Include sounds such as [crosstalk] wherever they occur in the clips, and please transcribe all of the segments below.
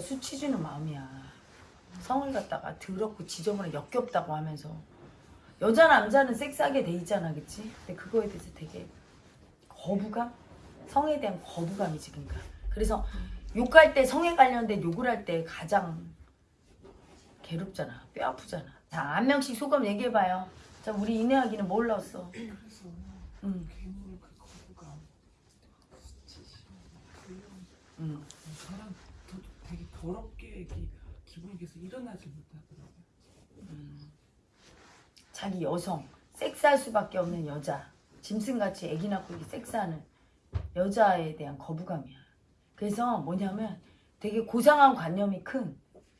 여자 수치 주는 마음이야. 성을 갖다가 더럽고 지저분하고 역겹다고 하면서 여자 남자는 섹스하게 돼 있잖아, 그치? 근데 그거에 대해서 되게 거부감? 성에 대한 거부감이지, 그러니까. 그래서 욕할 때 성에 관련된 욕을 할 때 가장 괴롭잖아, 뼈 아프잖아. 자, 한 명씩 소감 얘기해봐요. 자, 우리 이내하기는 뭘 넣었어? 그래서 응, 괴물 그 거부감 응. 더럽게 이렇게 기분이 계속 일어나지 못하더라고요. 자기 여성, 섹스할 수밖에 없는 여자, 짐승같이 애기 낳고 섹스하는 여자에 대한 거부감이야. 그래서 뭐냐면 되게 고상한 관념이 큰,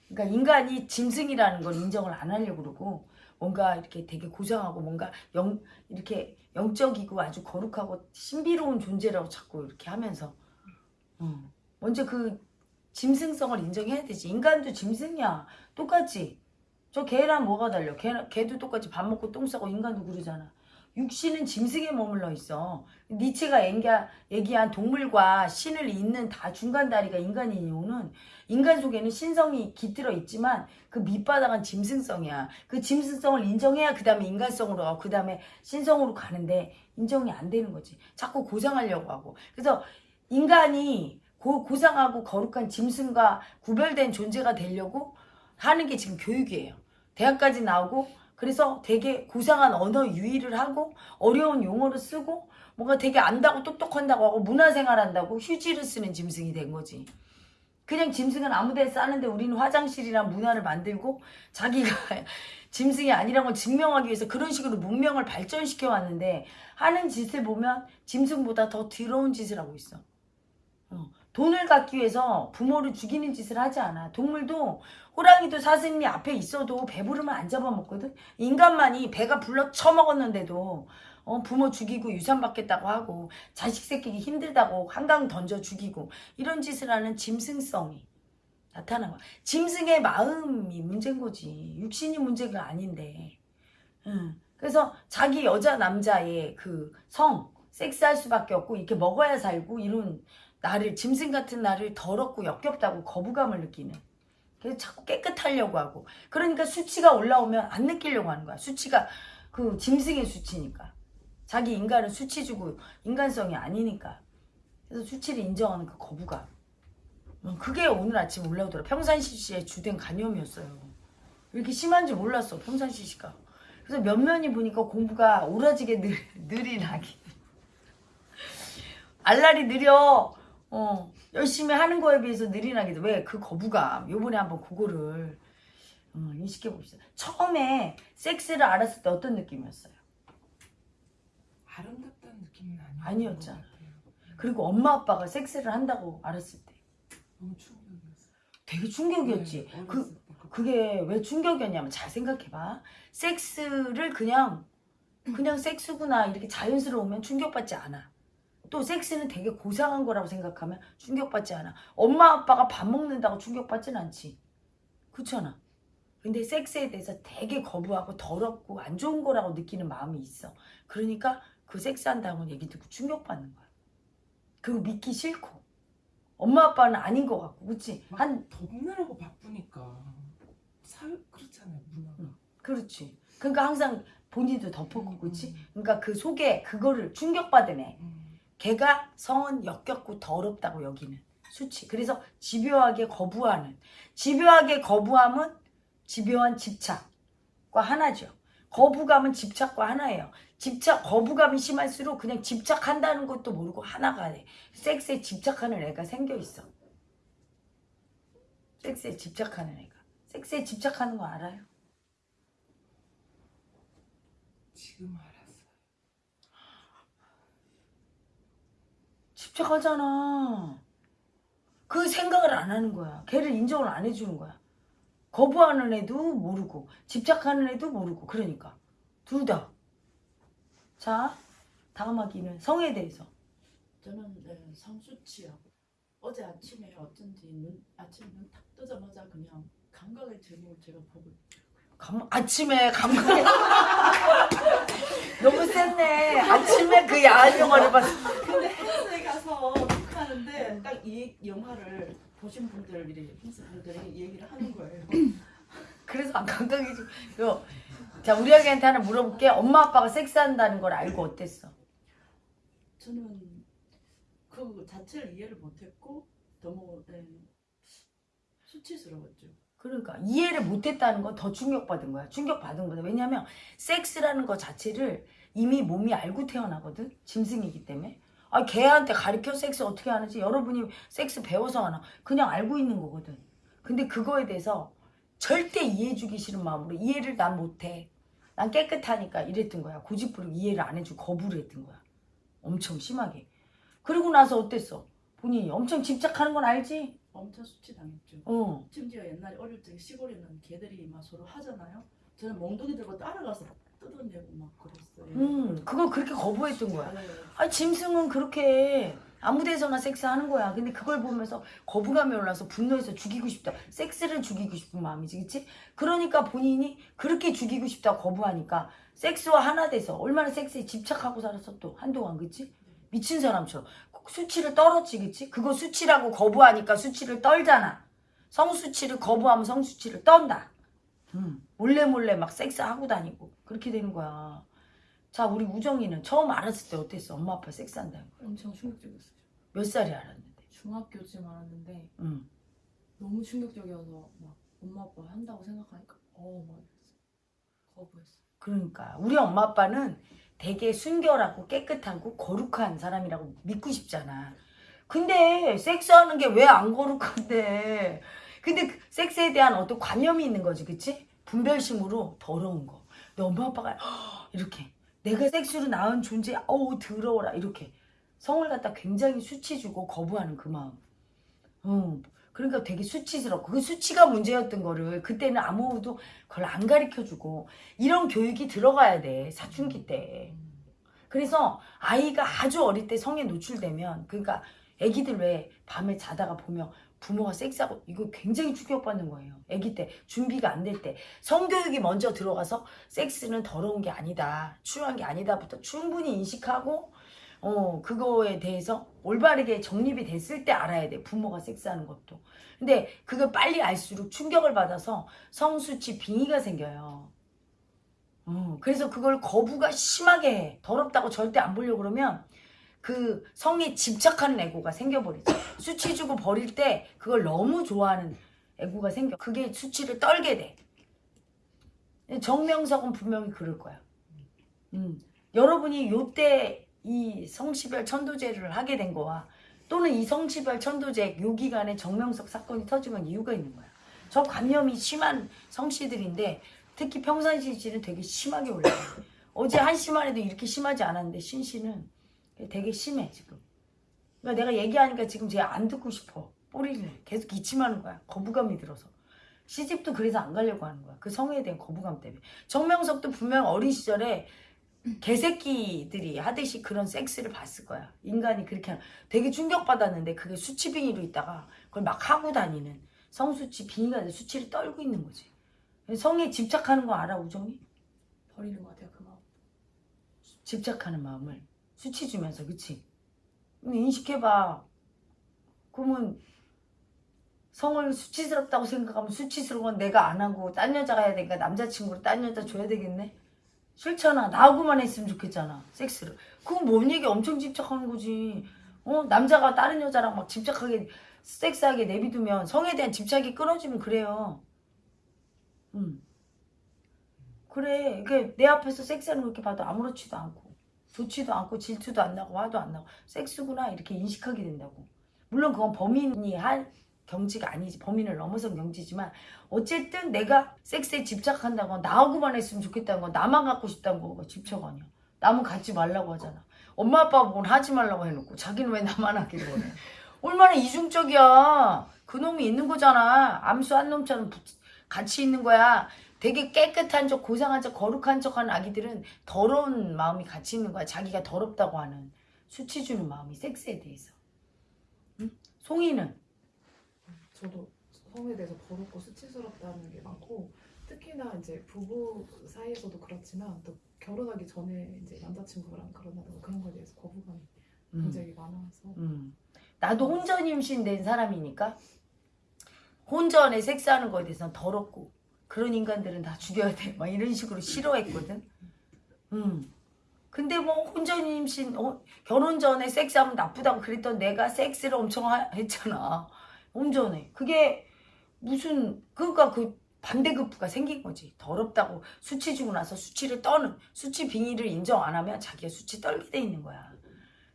그러니까 인간이 짐승이라는 걸 인정을 안 하려고 그러고 뭔가 이렇게 되게 고상하고 뭔가 영, 이렇게 영적이고 아주 거룩하고 신비로운 존재라고 자꾸 이렇게 하면서 어. 먼저 그 짐승성을 인정해야 되지. 인간도 짐승이야. 똑같지. 저 개랑 뭐가 달려? 개, 개도 똑같이 밥 먹고 똥 싸고 인간도 그러잖아. 육신은 짐승에 머물러 있어. 니체가 얘기한, 동물과 신을 잇는 다 중간 다리가 인간인 이유는 인간 속에는 신성이 깃들어 있지만 그 밑바닥은 짐승성이야. 그 짐승성을 인정해야 그 다음에 인간성으로 가고 그 다음에 신성으로 가는데 인정이 안 되는 거지. 자꾸 고상하려고 하고. 그래서 인간이 고, 고상하고 거룩한 짐승과 구별된 존재가 되려고 하는 게 지금 교육이에요. 대학까지 나오고 그래서 되게 고상한 언어 유희를 하고 어려운 용어를 쓰고 뭔가 되게 안다고 똑똑한다고 하고 문화생활한다고 휴지를 쓰는 짐승이 된 거지. 그냥 짐승은 아무데 싸는데 우리는 화장실이나 문화를 만들고 자기가 [laughs] 짐승이 아니라는 걸 증명하기 위해서 그런 식으로 문명을 발전시켜 왔는데 하는 짓을 보면 짐승보다 더 더러운 짓을 하고 있어. 어. 돈을 갖기 위해서 부모를 죽이는 짓을 하지 않아. 동물도 호랑이도 사슴이 앞에 있어도 배부르면 안 잡아먹거든. 인간만이 배가 불러 처먹었는데도 어, 부모 죽이고 유산 받겠다고 하고 자식 새끼기 힘들다고 한강 던져 죽이고 이런 짓을 하는 짐승성이 나타난 거야. 짐승의 마음이 문제인 거지. 육신이 문제가 아닌데. 응. 그래서 자기 여자 남자의 그 성, 섹스할 수밖에 없고 이렇게 먹어야 살고 이런 나를 짐승 같은 나를 더럽고 역겹다고 거부감을 느끼는. 그래서 자꾸 깨끗하려고 하고. 그러니까 수치가 올라오면 안 느끼려고 하는 거야. 수치가 그 짐승의 수치니까. 자기 인간은 수치 주고 인간성이 아니니까. 그래서 수치를 인정하는 그 거부감. 음, 그게 오늘 아침 올라오더라. 평산시 씨의 주된 간염이었어요. 이렇게 심한 줄 몰랐어 평산시 씨가. 그래서 면면이 보니까 공부가 오라지게 느, 느리나기. 알랄이 느려 어, 열심히 하는 거에 비해서 느리나기도 왜? 그 거부감. 요번에 한번 그거를 어, 인식해 봅시다. 처음에 섹스를 알았을 때 어떤 느낌이었어요? 아름답다는 느낌은 아니었잖아. 그리고 엄마 아빠가 섹스를 한다고 알았을 때. 너무 충격이었어요. 되게 충격이었지. 네, 그. 그게 왜 충격이었냐면 잘 생각해봐. 섹스를 그냥 그냥 섹스구나 이렇게 자연스러우면 충격받지 않아 또 섹스는 되게 고상한 거라고 생각하면 충격받지 않아 엄마 아빠가 밥 먹는다고 충격받진 않지 그렇잖아 근데 섹스에 대해서 되게 거부하고 더럽고 안 좋은 거라고 느끼는 마음이 있어 그러니까 그 섹스한다는 얘기 듣고 충격받는 거야 그거 믿기 싫고 엄마 아빠는 아닌 것 같고 그치 막한 덮느라고 바쁘니까 사회 그렇잖아요 문화가. 응. 그렇지. 그러니까 항상 본인도 덮었고, 음, 그렇지? 음. 그러니까 그 속에 그거를 충격받으네. 음. 걔가 성은 역겹고 더럽다고 여기는 수치. 그래서 집요하게 거부하는. 집요하게 거부함은 집요한 집착과 하나죠. 거부감은 집착과 하나예요. 집착, 거부감이 심할수록 그냥 집착한다는 것도 모르고 하나가 돼. 섹스에 집착하는 애가 생겨 있어. 섹스에 집착하는 애가. 섹스에 집착하는 거 알아요? 지금 알았어요. 집착하잖아. 그 생각을 안 하는 거야. 걔를 인정을 안 해주는 거야. 거부하는 애도 모르고 집착하는 애도 모르고 그러니까 둘 다. 자 다음 학기는 성에 대해서. 저는 네, 성수치요. 어제 아침에 어쩐지 눈 아침 눈딱 뜨자마자 그냥 감각의 재능을 제가 보고 감, 아침에 감각에 [laughs] 너무 셌네. 아침에 그 야한 영화를 봤어. 근데 헬스에 가서 하는데 딱 이 영화를 보신 분들이 분들이 얘기를 하는 거예요. 그래서 안 감동이지. 요. 자, 우리 아기한테 하나 물어볼게. 엄마 아빠가 섹스한다는 걸 알고 어땠어? 저는 그 자체를 이해를 못했고 너무 예, 수치스러웠죠. 그러니까 이해를 못했다는 건 더 충격받은 거야. 충격받은 거다. 왜냐면 섹스라는 거 자체를 이미 몸이 알고 태어나거든. 짐승이기 때문에. 아, 걔한테 가르쳐 섹스 어떻게 하는지 여러분이 섹스 배워서 하나 그냥 알고 있는 거거든. 근데 그거에 대해서 절대 이해해주기 싫은 마음으로 이해를 난 못해. 난 깨끗하니까 이랬던 거야. 고집부리고 이해를 안 해주고 거부를 했던 거야. 엄청 심하게. 그리고 나서 어땠어? 본인이 엄청 집착하는 건 알지? 엄청 수치당했죠. 어. 심지어 옛날에 어릴 때 시골에는 개들이 막 서로 하잖아요. 저는 몽둥이 들고 따라가서 뜯어내고 막 그랬어요. 음, 그걸 그렇게 거부했던 거야. 네. 아, 짐승은 그렇게 아무 데서나 섹스하는 거야. 근데 그걸 보면서 거부감이 올라서 분노해서 죽이고 싶다. 섹스를 죽이고 싶은 마음이지, 그치? 그러니까 본인이 그렇게 죽이고 싶다 거부하니까 섹스와 하나 돼서 얼마나 섹스에 집착하고 살았어 또 한동안, 그치? 미친 사람처럼 수치를 그치? 그거 수치라고 거부하니까 수치를 떨잖아. 성수치를 거부하면 성수치를 떤다. 음, 몰래 몰래 막 섹스하고 다니고 그렇게 되는 거야. 자, 우리 우정이는 처음 알았을 때 어땠어? 엄마 아빠 섹스한다는 거. 엄청 충격적이었어요. 몇 살에 알았는데? 중학교쯤 알았는데 응. 너무 충격적이어서 막 엄마 아빠 한다고 생각하니까 어막. 거부했어. 그러니까 우리 엄마 아빠는 되게 순결하고 깨끗하고 거룩한 사람이라고 믿고 싶잖아. 근데 섹스하는 게 왜 안 거룩한데? 근데 그 섹스에 대한 어떤 관념이 있는 거지, 그치? 분별심으로 더러운 거. 내 엄마 아빠가 이렇게 내가 섹스로 낳은 존재, 어우 더러워라 이렇게 성을 갖다 굉장히 수치 주고 거부하는 그 마음. 응. 그러니까 되게 수치스럽고 그 수치가 문제였던 거를 그때는 아무도 그걸 안 가르쳐 주고 이런 교육이 들어가야 돼 사춘기 때. 그래서 아이가 아주 어릴 때 성에 노출되면 그러니까 아기들 왜 밤에 자다가 보면 부모가 섹스하고 이거 굉장히 충격받는 거예요. 아기 때 준비가 안 될 때 성교육이 먼저 들어가서 섹스는 더러운 게 아니다, 추한 게 아니다부터 충분히 인식하고 어 그거에 대해서 올바르게 정립이 됐을 때 알아야 돼 부모가 섹스하는 것도. 근데 그걸 빨리 알수록 충격을 받아서 성수치 빙의가 생겨요. 어, 그래서 그걸 거부가 심하게 해. 더럽다고 절대 안 보려고 그러면 그 성에 집착하는 애고가 생겨버리죠. 수치 주고 버릴 때 그걸 너무 좋아하는 애고가 생겨. 그게 수치를 떨게 돼. 정명석은 분명히 그럴 거야. 음. 여러분이 요때 이 성시별 천도제를 하게 된 거와 또는 이 성시별 천도제 요 기간에 정명석 사건이 건 이유가 있는 거야. 저 관념이 심한 성씨들인데 특히 평상시 씨는 되게 심하게 올라가요. 어제 한 씨만 해도 이렇게 심하지 않았는데 신 씨는 되게 심해 지금. 그러니까 내가 얘기하니까 지금 쟤 안 듣고 싶어. 뿌리를 계속 기침하는 거야. 거부감이 들어서. 시집도 그래서 안 가려고 하는 거야. 그 성에 대한 거부감 때문에. 정명석도 분명 어린 시절에 개새끼들이 하듯이 그런 섹스를 봤을 거야. 인간이 그렇게. 되게 충격받았는데 그게 수치빙의로 있다가 그걸 막 하고 다니는 성수치 빙의가 아니라 수치를 떨고 있는 거지. 성에 집착하는 거 알아 우정이? 버리는 것 같아요 그 마음. 집착하는 마음을 수치 주면서 그치? 그럼 인식해봐. 그러면 성을 수치스럽다고 생각하면 수치스러운 건 내가 안 하고 딴 여자가 해야 되니까 남자친구를 딴 여자 줘야 되겠네? 싫잖아. 나하고만 했으면 좋겠잖아. 섹스를. 그건 뭔 얘기 엄청 집착하는 거지. 어? 남자가 다른 여자랑 막 집착하게 섹스하게 내비두면 성에 대한 집착이 끊어지면 그래요. 음. 그래. 이게 내 앞에서 섹스하는 거 이렇게 봐도 아무렇지도 않고 좋지도 않고 질투도 안 나고 화도 안 나고 섹스구나 이렇게 인식하게 된다고. 물론 그건 범인이 한 경지가 아니지. 범인을 넘어선 경지지만 어쨌든 내가 섹스에 집착한다고 나하고만 했으면 좋겠다는 건 나만 갖고 싶다는 거가 집착 아니야. 남은 갖지 말라고 하잖아. 엄마 아빠가 뭘 하지 말라고 해놓고 자기는 왜 나만 하기를 원해. 얼마나 이중적이야. 그놈이 있는 거잖아. 암수 한 놈처럼 붙- 같이 있는 거야. 되게 깨끗한 척, 고상한 척, 거룩한 척 하는 아기들은 더러운 마음이 같이 있는 거야. 자기가 더럽다고 하는 수치 주는 마음이 섹스에 대해서. 응? 송이는 저도 성에 대해서 더럽고 수치스럽다는 게 많고 특히나 이제 부부 사이에서도 그렇지만 또 결혼하기 전에 이제 남자친구랑 결혼하다가 그런 거에 대해서 거부감이 음. 굉장히 많아서 음. 나도 혼전 임신된 사람이니까 혼전에 섹스하는 거에 대해서는 더럽고 그런 인간들은 다 죽여야 돼. 막 이런 식으로 싫어했거든. 음. 근데 뭐 혼전 임신, 어, 결혼 전에 섹스하면 나쁘다고 그랬던 내가 섹스를 엄청 하- 했잖아. 혼전에. 그게 무슨 그러니까 그 반대급부가 생긴 거지. 더럽다고 수치 주고 나서 수치를 떠는 수치 빙의를 인정 안 하면 자기가 수치 떨게 돼 있는 거야.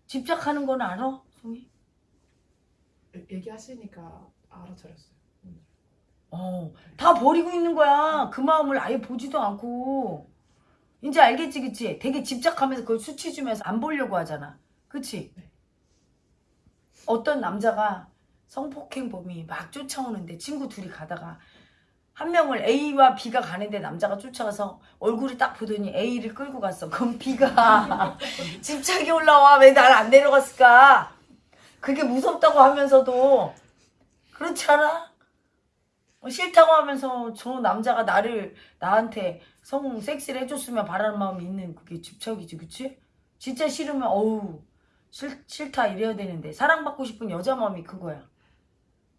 집착하는 건 알아? 송이? 얘- 얘기하시니까 알아차렸어요. 어, 다 버리고 있는 거야. 그 마음을 아예 보지도 않고. 이제 알겠지, 그치? 되게 집착하면서 그걸 수치 주면서 안 보려고 하잖아. 그치? 네. 어떤 남자가 성폭행범이 막 쫓아오는데 친구 둘이 가다가 한 명을 A와 B가 가는데 남자가 쫓아가서 얼굴을 딱 보더니 A를 끌고 갔어. 그럼 B가 [laughs] 집착이 올라와. 왜 날안 데려갔을까? 그게 무섭다고 하면서도 그렇지 않아? 어, 싫다고 하면서 저 남자가 나를 나한테 성 섹스를 해줬으면 바라는 마음이 있는 그게 집착이지 그치? 진짜 싫으면 어우 싫, 싫다 이래야 되는데 사랑받고 싶은 여자 마음이 그거야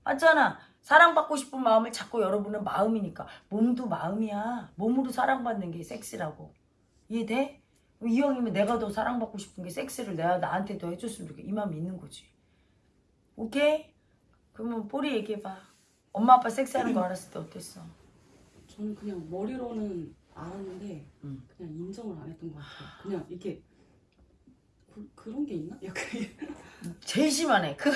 맞잖아 사랑받고 싶은 마음을 자꾸 여러분은 마음이니까 몸도 마음이야 몸으로 사랑받는 게 섹스라고 이해돼? 이왕이면 내가 더 사랑받고 싶은 게 섹스를 내가 나한테 더 해줬으면 좋겠 이 마음이 있는 거지 오케이? 그러면 뽀리 얘기해봐 엄마 아빠 섹스하는 거 알았을 때 어땠어? 저는 그냥 머리로는 알았는데 음. 그냥 인정을 안 했던 것 같아요. 그냥 이렇게 그, 그런 게 있나? 약간 제일 심하네. 그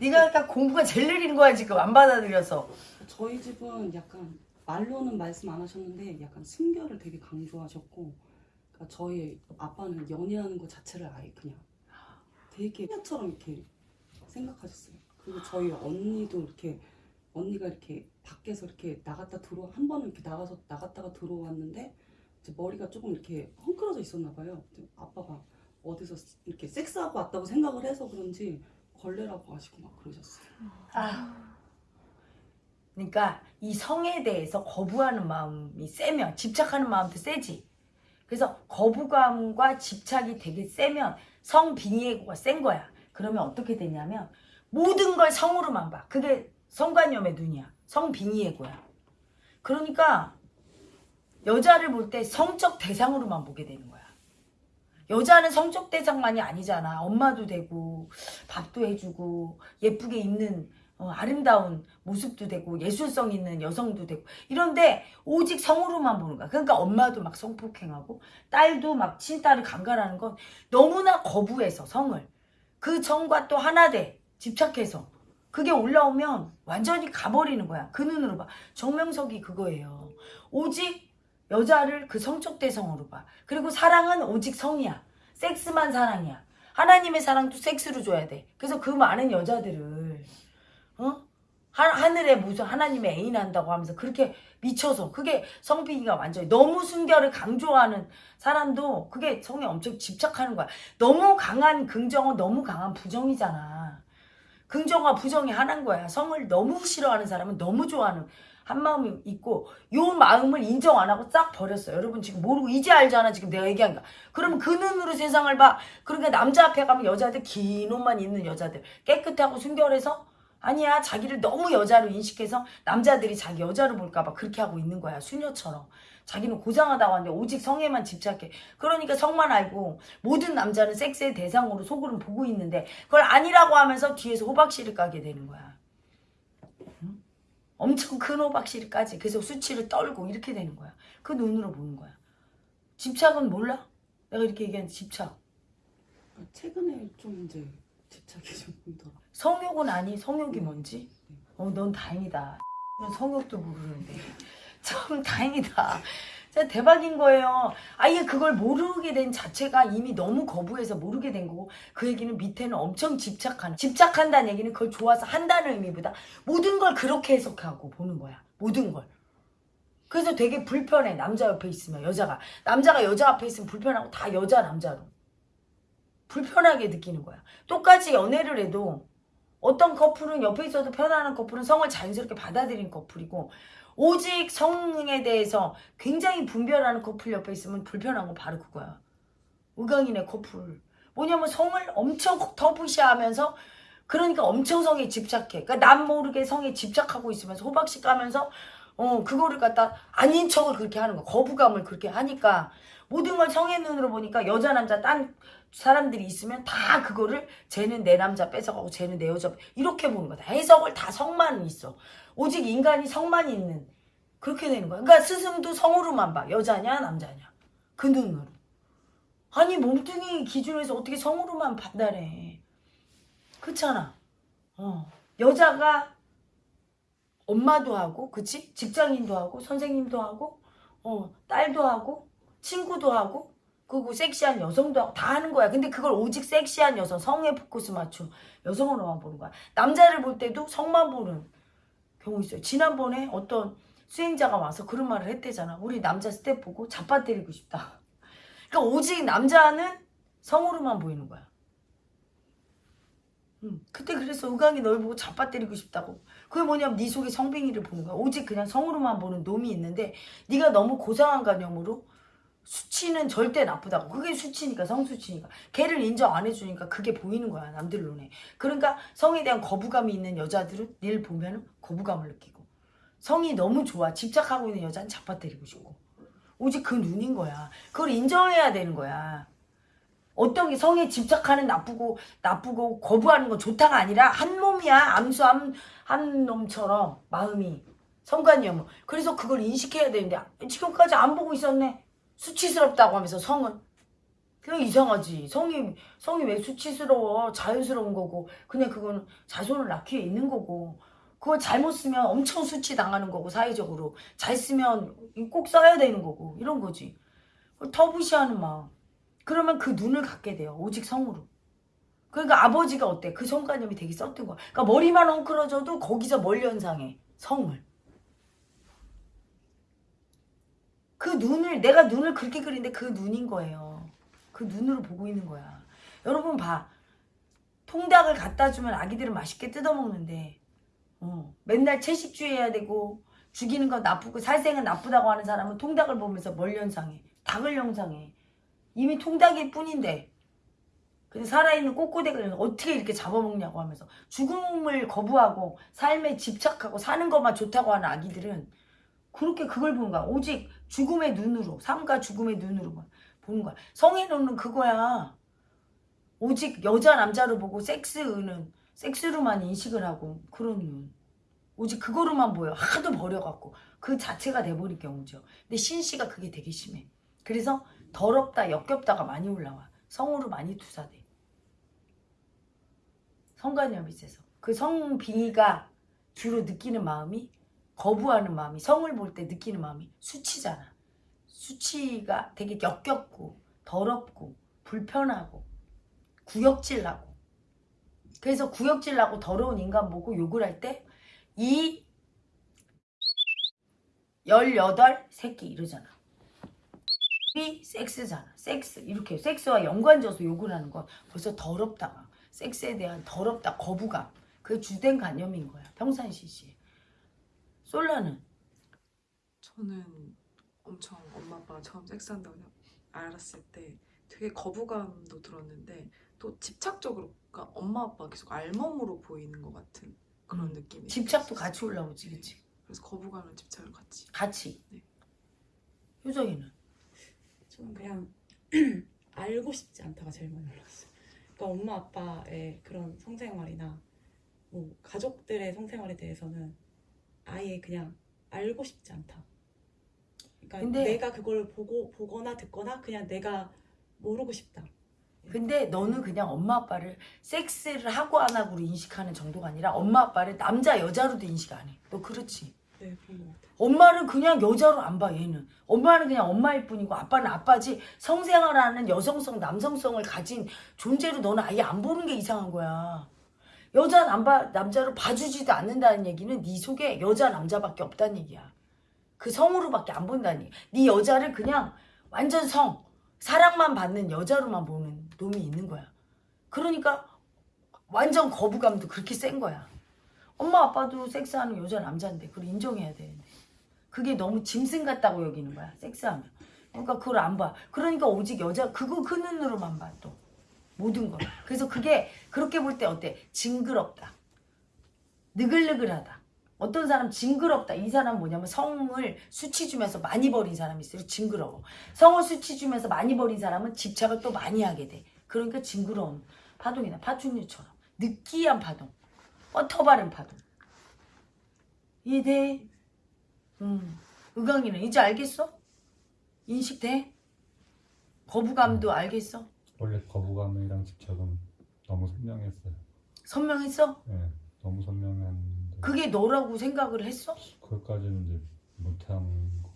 네가 약간 공부가 제일 느린 거야 지금 안 받아들여서. 저희 집은 약간 말로는 말씀 안 하셨는데 약간 순결을 되게 강조하셨고 그러니까 저희 아빠는 연애하는 것 자체를 아예 그냥 되게 소녀처럼 이렇게 생각하셨어요. 그리고 저희 언니도 이렇게 언니가 이렇게 밖에서 이렇게 나갔다 들어 한 번은 이렇게 나가서 나갔다가 들어왔는데 이제 머리가 조금 이렇게 헝클어져 있었나 봐요. 아빠가 어디서 이렇게 섹스하고 왔다고 생각을 해서 그런지 걸레라고 하시고 막 그러셨어요. 아. 그러니까 이 성에 대해서 거부하는 마음이 세면 집착하는 마음도 세지. 그래서 거부감과 집착이 되게 세면 성 빙의고가 센 거야. 그러면 어떻게 되냐면 모든 걸 성으로만 봐. 그게 성관념의 눈이야. 성 빙의고야. 그러니까 여자를 볼 때 성적 대상으로만 보게 되는 거야. 여자는 성적 대상만이 아니잖아. 엄마도 되고 밥도 해주고 예쁘게 입는 어, 아름다운 모습도 되고 예술성 있는 여성도 되고 이런데 오직 성으로만 보는 거야. 그러니까 엄마도 막 성폭행하고 딸도 막 친딸을 강간하는 건 너무나 거부해서 성을 그 정과 또 하나 돼 집착해서 그게 올라오면 완전히 가버리는 거야. 그 눈으로 봐. 정명석이 그거예요. 오직 여자를 그 성적 대성으로 봐. 그리고 사랑은 오직 성이야. 섹스만 사랑이야. 하나님의 사랑도 섹스로 줘야 돼. 그래서 그 많은 여자들을 어? 하, 하늘에 무슨 하나님의 애인 한다고 하면서 그렇게 미쳐서 그게 성비기가 완전히 너무 순결을 강조하는 사람도 그게 성에 엄청 집착하는 거야. 너무 강한 긍정은 너무 강한 부정이잖아. 긍정과 부정이 하나인 거야. 성을 너무 싫어하는 사람은 너무 좋아하는 한 마음이 있고 요 마음을 인정 안 하고 싹 버렸어. 여러분 지금 모르고 이제 알잖아. 지금 내가 얘기한 거. 그러면 그 눈으로 세상을 봐. 그러니까 남자 앞에 가면 여자들 긴 옷만 입는 여자들 깨끗하고 순결해서 아니야 자기를 너무 여자로 인식해서 남자들이 자기 여자로 볼까봐 그렇게 하고 있는 거야 수녀처럼 자기는 고상하다고 하는데 오직 성에만 집착해 그러니까 성만 알고 모든 남자는 섹스의 대상으로 속으로 보고 있는데 그걸 아니라고 하면서 뒤에서 호박씨를 까게 되는 거야 응? 엄청 큰 호박씨를 까지 그래서 수치를 떨고 이렇게 되는 거야 그 눈으로 보는 거야 집착은 몰라? 내가 이렇게 얘기한 집착 그러니까 최근에 좀 이제 집착이 좀 보이더라. 성욕은 아니 성욕이 뭔지? 어, 넌 다행이다. 성욕도 모르는데. [laughs] 참 다행이다. 진짜 대박인 거예요. 아예 그걸 모르게 된 자체가 이미 너무 거부해서 모르게 된 거고 그 얘기는 밑에는 엄청 집착하는 집착한다는 얘기는 그걸 좋아서 한다는 의미보다 모든 걸 그렇게 해석하고 보는 거야. 모든 걸. 그래서 되게 불편해. 남자 옆에 있으면 여자가 남자가 여자 앞에 있으면 불편하고 다 여자 남자로 불편하게 느끼는 거야. 똑같이 연애를 해도 어떤 커플은 옆에 있어도 편안한 커플은 성을 자연스럽게 받아들이는 커플이고 오직 성에 대해서 굉장히 분별하는 커플 옆에 있으면 불편한 건 바로 그거야. 의강인의 커플. 뭐냐면 성을 엄청 터부시하면서 그러니까 엄청 성에 집착해. 그러니까 남 모르게 성에 집착하고 있으면서 호박씨 까면서 어 그거를 갖다 아닌 척을 그렇게 하는 거야. 거부감을 그렇게 하니까 모든 걸 성의 눈으로 보니까 여자 남자 딴 사람들이 있으면 다 그거를 쟤는 내 남자 뺏어가고 쟤는 내 여자 뺏- 이렇게 보는 거다. 해석을 다 성만 있어. 오직 인간이 성만 있는 그렇게 되는 거야. 그러니까 스승도 성으로만 봐. 여자냐 남자냐 그 눈으로. 아니 몸뚱이 기준에서 어떻게 성으로만 판단해. 그렇잖아. 어. 여자가 엄마도 하고, 그치? 직장인도 하고, 선생님도 하고, 어, 딸도 하고, 친구도 하고, 그리고 섹시한 여성도 다 하는 거야. 근데 그걸 오직 섹시한 여성, 성에 포커스 맞춘 여성으로만 보는 거야. 남자를 볼 때도 성만 보는 경우 있어요. 지난번에 어떤 수행자가 와서 그런 말을 했대잖아. 우리 남자 스텝 보고 잡아 때리고 싶다. 그러니까 오직 남자는 성으로만 보이는 거야. 음, 그때 그래서 의강이 널 보고 잡아 때리고 싶다고. 그게 뭐냐면 네 속에 성빙이를 보는 거야. 오직 그냥 성으로만 보는 놈이 있는데 네가 너무 고상한 개념으로 수치는 절대 나쁘다고. 그게 수치니까 성수치니까. 걔를 인정 안 해주니까 그게 보이는 거야 남들 눈에. 그러니까 성에 대한 거부감이 있는 여자들은 늘 보면 거부감을 느끼고 성이 너무 좋아 집착하고 있는 여자는 잡아 때리고 싶고 오직 그 눈인 거야. 그걸 인정해야 되는 거야. 어떤 게 성에 집착하는 나쁘고 나쁘고 거부하는 건 좋다가 아니라 한 몸이야 암수 한, 한 놈처럼 마음이 성관이야 그래서 그걸 인식해야 되는데 지금까지 안 보고 있었네 수치스럽다고 하면서 성은 그냥 이상하지 성이 성이 왜 수치스러워 자연스러운 거고 그냥 그거는 자손을 낳기에 있는 거고 그걸 잘못 쓰면 엄청 수치 당하는 거고 사회적으로 잘 쓰면 꼭 써야 되는 거고 이런 거지 터부시하는 마음 그러면 그 눈을 갖게 돼요. 오직 성으로. 그러니까 아버지가 어때? 그 성관념이 되게 썼던 거야. 그러니까 머리만 엉클어져도 거기서 멀리 연상해. 성을. 그 눈을 내가 눈을 그렇게 그리는데 그 눈인 거예요. 그 눈으로 보고 있는 거야. 여러분 봐. 통닭을 갖다 주면 아기들은 맛있게 뜯어 먹는데 어, 맨날 채식주의해야 되고 죽이는 건 나쁘고 살생은 나쁘다고 하는 사람은 통닭을 보면서 뭘 연상해? 닭을 연상해. 이미 통닭일 뿐인데 근데 살아있는 꼬꼬대를 어떻게 이렇게 잡아먹냐고 하면서 죽음을 거부하고 삶에 집착하고 사는 것만 좋다고 하는 아기들은 그렇게 그걸 보는 거야. 오직 죽음의 눈으로 삶과 죽음의 눈으로만 보는 거야. 성의 눈은 그거야. 오직 여자 남자로 보고 섹스는 섹스로만 인식을 하고 그런 눈. 오직 그거로만 보여. 하도 버려갖고. 그 자체가 돼버릴 경우죠. 근데 신씨가 그게 되게 심해. 그래서 더럽다 역겹다가 많이 올라와. 성으로 많이 투사돼. 성관념이 있어서. 그 성비가 주로 느끼는 마음이 거부하는 마음이 성을 볼 때 느끼는 마음이 수치잖아 수치가 되게 역겹고 더럽고 불편하고 구역질 나고 그래서 구역질 나고 더러운 인간 보고 욕을 할 때 이 18 새끼 이러잖아 이 섹스잖아. 섹스. 이렇게 섹스와 연관져서 욕을 하는 건 벌써 더럽다. 섹스에 대한 더럽다. 거부감. 그게 주된 관념인 거야. 평상시 씨. 솔라는 저는 엄청 엄마 아빠가 처음 섹스한다고 알았을 때 되게 거부감도 들었는데 또 집착적으로 그러니까 엄마 아빠 계속 알몸으로 보이는 것 같은 그런 음. 느낌이 집착도 같이 올라오지. 그치? 그래서 거부감과 집착을 같이 같이. 네. 효정이는. 저는 그냥 [clears throat] 알고 싶지 않다가 제일 많이 올랐어요. 그러니까 엄마 아빠의 그런 성생활이나 뭐 가족들의 성생활에 대해서는 아예 그냥 알고 싶지 않다. 그러니까 근데- 내가 그걸 보고 보거나 듣거나 그냥 내가 모르고 싶다. 근데 너는 그냥 엄마 아빠를 섹스를 하고 안 하고로 인식하는 정도가 아니라 엄마 아빠를 남자 여자로도 인식 안 해. 너 그렇지? 네 그런 것 같아요. 엄마를 그냥 여자로 안 봐 얘는 엄마는 그냥 엄마일 뿐이고 아빠는 아빠지 성생활하는 여성성 남성성을 가진 존재로 너는 아예 안 보는 게 이상한 거야 여자 남바, 남자로 봐주지도 않는다는 얘기는 네 속에 여자 남자밖에 없다는 얘기야. 그 성으로밖에 안 얘기야 네 여자를 그냥 완전 성 사랑만 받는 여자로만 보는 놈이 있는 거야. 그러니까 완전 거부감도 그렇게 센 거야. 엄마 아빠도 섹스하는 여자 남자인데 그걸 인정해야 되는데. 그게 너무 짐승 같다고 여기는 거야 섹스하면. 그러니까 그걸 안 봐. 그러니까 오직 여자 그거 그 눈으로만 봐 또 모든 걸. 그래서 그게 그렇게 볼 때 어때? 징그럽다. 느글느글하다. 어떤 사람 징그럽다. 이 사람 뭐냐면 성을 수치 주면서 많이 버린 사람이 있어요. 징그러워. 성을 수치 주면서 많이 버린 사람은 집착을 또 많이 하게 돼. 그러니까 징그러운 파동이나 파충류처럼 느끼한 파동, 뻗터 바른 파동. 이해돼? 음. 의강이는 이제 알겠어? 인식돼? 거부감도 알겠어? 원래 거부감이랑 집착은 너무 선명했어요. 선명했어? 예, 너무 선명했는데 그게 너라고 생각을 했어? 그것까지는 이제 못한 거.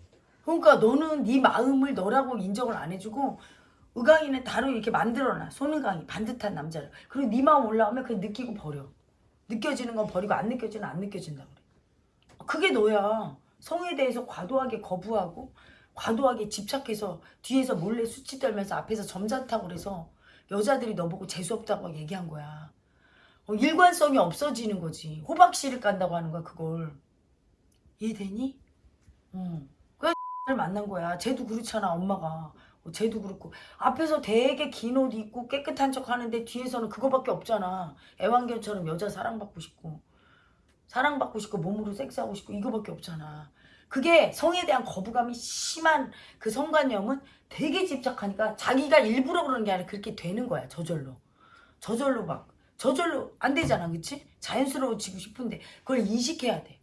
그러니까 너는 네 마음을 너라고 인정을 안 해주고 의강이는 다로 이렇게 만들어놔 손의강이 반듯한 남자를 그리고 네 마음 올라오면 그냥 느끼고 버려 느껴지는 건 버리고 안 느껴지는 안 느껴진다 그래 그게 너야 성에 대해서 과도하게 거부하고 과도하게 집착해서 뒤에서 몰래 수치 떨면서 앞에서 점잖다고 그래서 여자들이 너보고 재수없다고 얘기한 거야 어, 일관성이 없어지는 거지 호박씨를 깐다고 하는 거야 그걸 이해되니? 응. 를 만난 거야. 쟤도 그렇잖아, 엄마가. 어, 쟤도 그렇고. 앞에서 되게 긴 옷 입고 깨끗한 척 하는데 뒤에서는 그거밖에 없잖아. 애완견처럼 여자 사랑받고 싶고. 사랑받고 싶고 몸으로 섹스하고 싶고 이거밖에 없잖아. 그게 성에 대한 거부감이 심한 그 성관념은 되게 집착하니까 자기가 일부러 그러는 게 아니라 그렇게 되는 거야. 저절로. 저절로 막. 저절로 안 되잖아. 그치? 자연스러워지고 싶은데 그걸 인식해야 돼.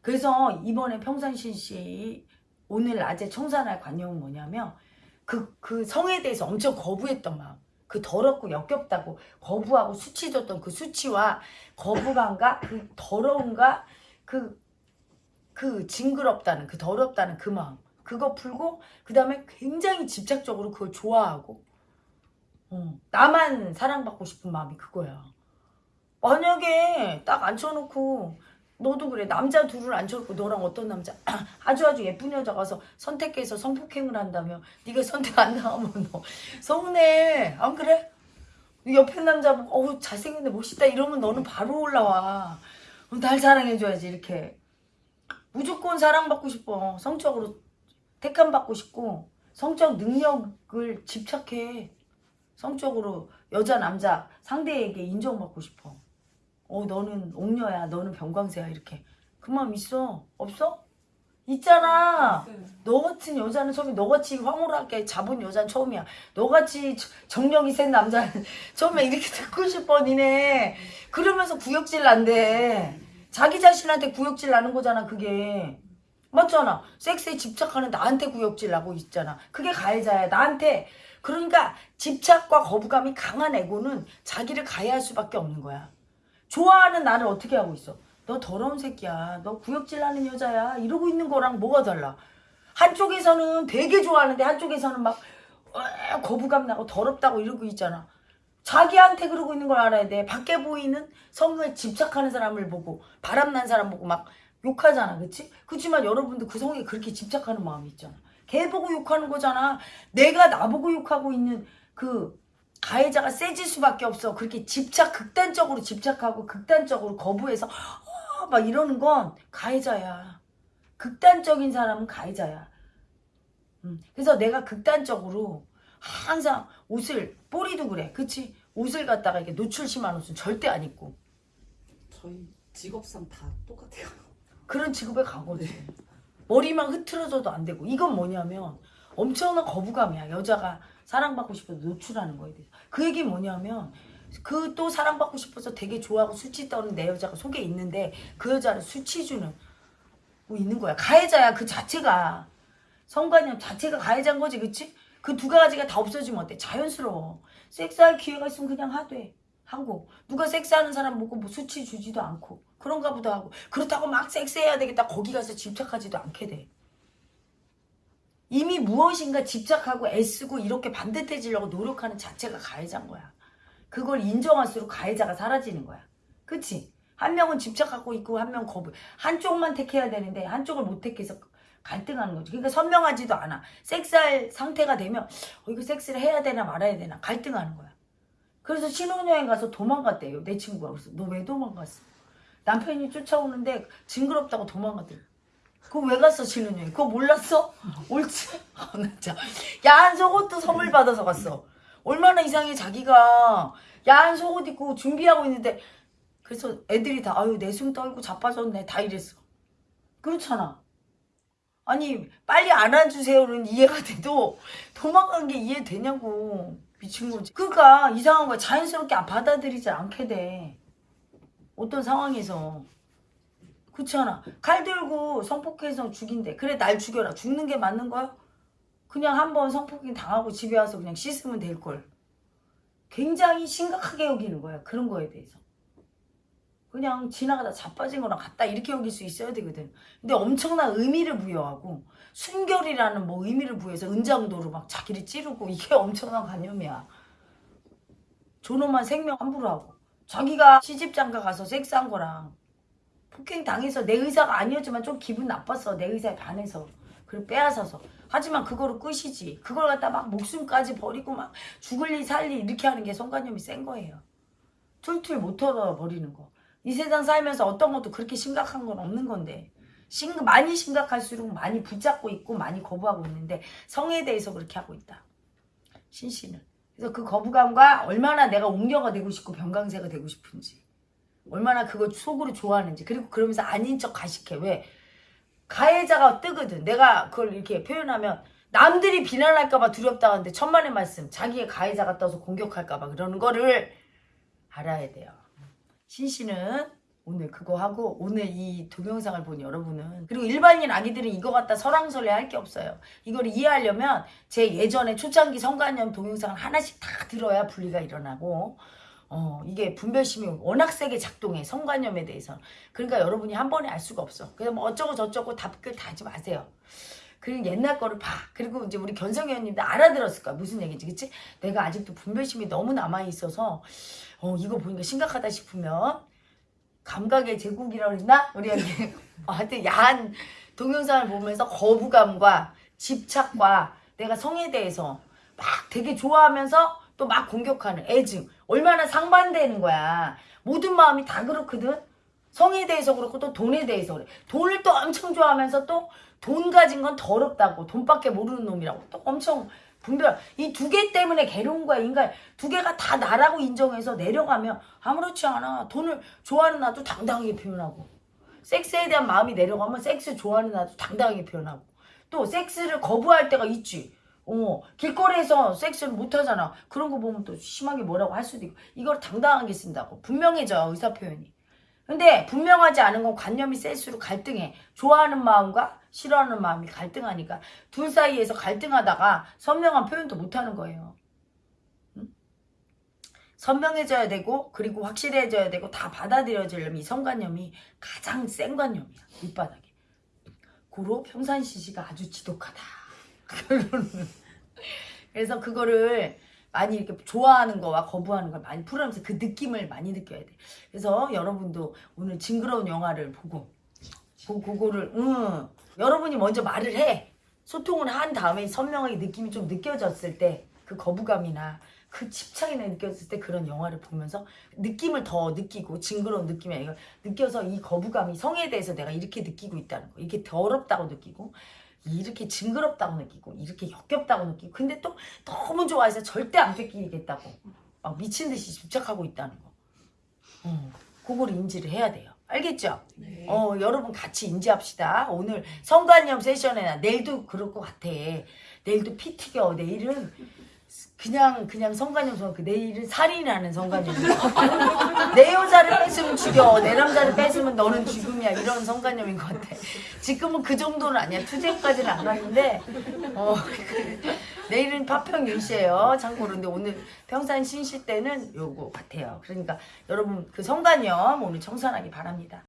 그래서 이번에 평산신 씨 오늘 낮에 청산할 관념은 뭐냐면 그, 그 성에 대해서 엄청 거부했던 마음 그 더럽고 역겹다고 거부하고 수치 줬던 그 수치와 거부감과 그 더러움과 그, 그 징그럽다는 그 더럽다는 그 마음. 그거 풀고 그 다음에 굉장히 집착적으로 그걸 좋아하고. 어, 나만 사랑받고 싶은 마음이 그거야. 만약에 딱 앉혀놓고 너도 그래 남자 둘을 앉혀놓고 너랑 어떤 남자 [clears throat] 아주 아주 예쁜 여자 가서 선택해서 성폭행을 한다며 네가 선택 안 나오면 너 서운해. 안 그래? 옆에 남자 보고 어우 잘생겼네 멋있다 이러면 너는 바로 올라와. 어, 날 사랑해줘야지 이렇게 무조건 사랑받고 싶어. 성적으로 택함 받고 싶고 성적 능력을 집착해. 성적으로 여자 남자 상대에게 인정받고 싶어. 어 너는 옥녀야. 너는 병광새야. 이렇게. 그 마음 있어? 없어? 있잖아. 너 같은 여자는 처음이 너같이 황홀하게 잡은 여자는 처음이야. 너같이 저- 정력이 센 남자는 [laughs] 처음에 이렇게 [laughs] 듣고 싶어 니네. 그러면서 구역질 난대 자기 자신한테 구역질 나는 거잖아 그게 맞잖아 섹스에 집착하는 나한테 구역질 나고 있잖아 그게 가해자야 나한테 그러니까 집착과 거부감이 강한 에고는 자기를 가해할 수밖에 없는 거야 좋아하는 나를 어떻게 하고 있어? 너 더러운 새끼야. 너 구역질 나는 여자야. 이러고 있는 거랑 뭐가 달라? 한쪽에서는 되게 좋아하는데 한쪽에서는 막 으아, 거부감 나고 더럽다고 이러고 있잖아. 자기한테 그러고 있는 걸 알아야 돼. 밖에 보이는 성에 집착하는 사람을 보고 바람난 사람 보고 막 욕하잖아. 그치? 그렇지만 여러분도 그 성에 그렇게 집착하는 마음이 있잖아. 걔 보고 욕하는 거잖아. 내가 나보고 욕하고 있는 그 가해자가 세질 수밖에 없어. 그렇게 집착, 극단적으로 집착하고 극단적으로 거부해서 어, 막 이러는 건 가해자야. 극단적인 사람은 가해자야. 음, 그래서 내가 극단적으로 항상 옷을, 뽀리도 그래. 그치? 옷을 갖다가 이렇게 노출 심한 옷은 절대 안 입고. 저희 직업상 다 똑같아요. [laughs] 그런 직업에 간 거지. 머리만 흐트러져도 안 되고. 이건 뭐냐면 엄청난 거부감이야. 여자가 사랑받고 싶어서 노출하는 거에 대해서. 그 얘기 뭐냐면 그 또 사랑받고 싶어서 되게 좋아하고 수치 떠는 내 여자가 속에 있는데 그 여자를 수치 주는 뭐 있는 거야. 가해자야 그 자체가. 성관념 자체가 가해자인 거지 그치? 그 두 가지가 다 없어지면 어때? 자연스러워. 섹스할 기회가 있으면 그냥 하되. 하고 누가 섹스하는 사람 보고 뭐 수치 주지도 않고 그런가 보다 하고 그렇다고 막 섹스해야 되겠다 거기 가서 집착하지도 않게 돼. 이미 무엇인가 집착하고 애쓰고 이렇게 반듯해지려고 노력하는 자체가 가해자인 거야. 그걸 인정할수록 가해자가 사라지는 거야. 그치? 한 명은 집착하고 있고 한 명은 거부. 한쪽만 택해야 되는데 한쪽을 못 택해서 갈등하는 거지. 그러니까 선명하지도 않아. 섹스할 상태가 되면 어, 이거 섹스를 해야 되나 말아야 되나 갈등하는 거야. 그래서 신혼여행 가서 도망갔대요. 내 친구가. 그래서 너 왜 도망갔어? 남편이 쫓아오는데 징그럽다고 도망갔대. 그거 왜 갔어 신혼여행? 그거 몰랐어? 옳지? 진짜. 야한 속옷도 선물 받아서 갔어. 얼마나 이상해 자기가 야한 속옷 입고 준비하고 있는데 그래서 애들이 다 아유 내숭 떨고 자빠졌네 다 이랬어 그렇잖아 아니 빨리 안아주세요는 이해가 돼도 도망간 게 이해되냐고. 미친 거지. 그러니까 이상한 거야. 자연스럽게 받아들이지 않게 돼. 어떤 상황에서. 그렇잖아. 칼 들고 성폭행해서 죽인대 그래 날 죽여라. 죽는 게 맞는 거야? 그냥 한번 성폭행 당하고 집에 와서 그냥 씻으면 될걸. 굉장히 심각하게 여기는 거야. 그런 거에 대해서 그냥 지나가다 자빠진 거랑 같다 이렇게 여길 수 있어야 되거든. 근데 엄청난 의미를 부여하고 순결이라는 뭐 의미를 부여해서 은장도로 막 자기를 찌르고 이게 [laughs] 엄청난 관념이야. 존엄한 생명 함부로 하고 자기가 시집장가 가서 섹스한 거랑 폭행 당해서 내 의사가 아니었지만 좀 기분 나빴어 내 의사에 반해서. 그걸 빼앗아서. 하지만 그거로 끝이지. 그걸 갖다 막 목숨까지 버리고 막 죽을 리 살리 이렇게 하는 게 성관념이 센 거예요. 툴툴 못 털어버리는 거 이 세상 살면서 어떤 것도 그렇게 심각한 건 없는 건데 심, 많이 심각할수록 많이 붙잡고 있고 많이 거부하고 있는데 성에 대해서 그렇게 하고 있다. 신씨는 그래서 그 거부감과 얼마나 내가 옹녀가 되고 싶고 변강쇠가 되고 싶은지 얼마나 그걸 속으로 좋아하는지 그리고 그러면서 아닌 척 가식해. 왜? 가해자가 뜨거든. 내가 그걸 이렇게 표현하면 남들이 비난할까봐 두렵다 하는데 천만의 말씀 자기의 가해자가 떠서 공격할까봐 그러는 거를 알아야 돼요 신씨는 오늘 그거 하고 오늘 이 동영상을 본 여러분은 그리고 일반인 아기들은 이거 갖다 설왕설래 할 게 없어요. 이걸 이해하려면 제 예전에 초창기 성관념 동영상을 하나씩 다 들어야 분리가 일어나고 어, 이게 분별심이 워낙 세게 작동해 성관념에 대해서. 그러니까 여러분이 한 번에 알 수가 없어. 그래서 뭐 어쩌고 저쩌고 답글 다 하지 마세요 그리고 옛날 거를 봐. 그리고 이제 우리 견성 의원님도 알아들었을 거야. 무슨 얘기인지 그치? 내가 아직도 분별심이 너무 남아있어서 어, 이거 보니까 심각하다 싶으면 감각의 제국이라고 했나? 우리 여기 [laughs] 어, 하여튼 야한 동영상을 보면서 거부감과 집착과 내가 성에 대해서 막 되게 좋아하면서 또 막 공격하는 애증. 얼마나 상반되는 거야. 모든 마음이 다 그렇거든. 성에 대해서 그렇고 또 돈에 대해서 그래. 돈을 또 엄청 좋아하면서 또 돈 가진 건 더럽다고 돈밖에 모르는 놈이라고. 또 엄청 분별. 이 두 개 때문에 괴로운 거야 인간 두 개가 다 나라고 인정해서 내려가면 아무렇지 않아. 돈을 좋아하는 나도 당당하게 표현하고. 섹스에 대한 마음이 내려가면 섹스 좋아하는 나도 당당하게 표현하고. 또 섹스를 거부할 때가 있지. 어 길거리에서 섹스를 못하잖아. 그런 거 보면 또 심하게 뭐라고 할 수도 있고. 이걸 당당하게 쓴다고. 분명해져 의사 표현이. 근데 분명하지 않은 건 관념이 셀수록 갈등해. 좋아하는 마음과 싫어하는 마음이 갈등하니까 둘 사이에서 갈등하다가 선명한 표현도 못하는 거예요. 응? 선명해져야 되고 그리고 확실해져야 되고 다 받아들여지려면 이 성관념이 가장 센 관념이야 밑바닥에. 고로 평산시시가 아주 지독하다. [laughs] 그래서 그거를 많이 이렇게 좋아하는 거와 거부하는 걸 많이 풀어내면서 그 느낌을 많이 느껴야 돼. 그래서 여러분도 오늘 징그러운 영화를 보고 그, 그거를 응 여러분이 먼저 말을 해. 소통을 한 다음에 선명하게 느낌이 좀 느껴졌을 때 그 거부감이나 그 집착이나 느꼈을 때 그런 영화를 보면서 느낌을 더 느끼고 징그러운 느낌이 아니라 느껴서 이 거부감이 성에 대해서 내가 이렇게 느끼고 있다는 거 이게 더럽다고 느끼고 이렇게 징그럽다고 느끼고 이렇게 역겹다고 느끼고 근데 또 너무 좋아해서 절대 안 뺏기겠다고 막 미친 듯이 집착하고 있다는 거. 어, 그걸 인지를 해야 돼요 알겠죠? 네. 어 여러분 같이 인지합시다. 오늘 성관념 세션에 내일도 그럴 것 같아. 내일도 피 튀겨. 내일은 그냥 그냥 성관념 성 내일은 살인하는 성관념 [laughs] 내 여자를 뺏으면 죽여. 내 남자를 뺏으면 너는 죽음이야. 이런 성관념인 것 같아. 지금은 그 정도는 아니야. 투쟁까지는 안 갔는데 어 [laughs] 내일은 파평 윤씨예요. 참고로 근데 오늘 평산 신시 때는 요거 같아요. 그러니까 여러분 그 성관념 오늘 청산하기 바랍니다